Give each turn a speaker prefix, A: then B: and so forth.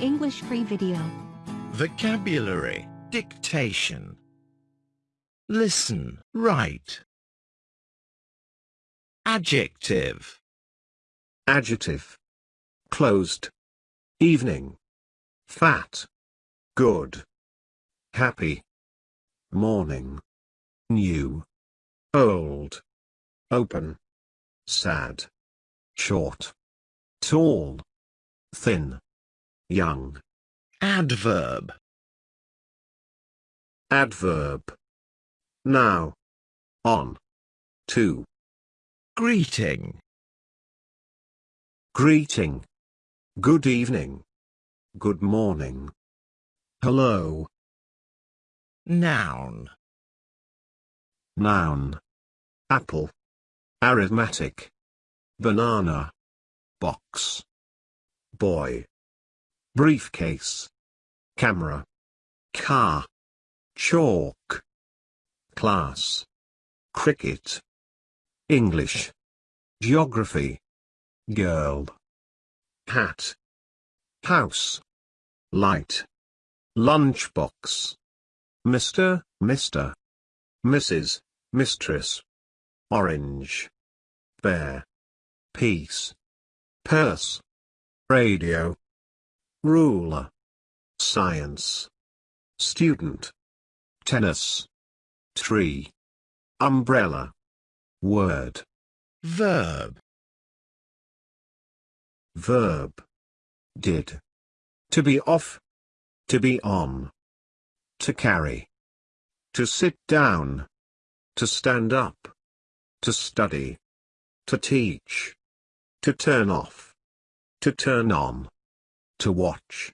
A: English free video.
B: Vocabulary. Dictation. Listen, write. Adjective.
C: Adjective. Closed. Evening. Fat. Good. Happy. Morning. New. Old. Open. Sad. Short. Tall. Thin. Young.
B: Adverb.
C: Adverb. Now. On. To.
B: Greeting.
C: Greeting. Good evening. Good morning. Hello.
B: Noun.
C: Noun. Apple. Arithmetic. Banana. Box. Boy. Briefcase. Camera. Car. Chalk. Class. Cricket. English. Geography. Girl. Hat. House. Light. Lunchbox. Mr., Mr. Mrs., Mistress. Orange. Bear. Peace. Purse. Radio. Ruler. Science. Student. Tennis. Tree. Umbrella. Word.
B: Verb.
C: Verb. Did. To be off. To be on. To carry. To sit down. To stand up. To study. To teach. To turn off. To turn on. To watch.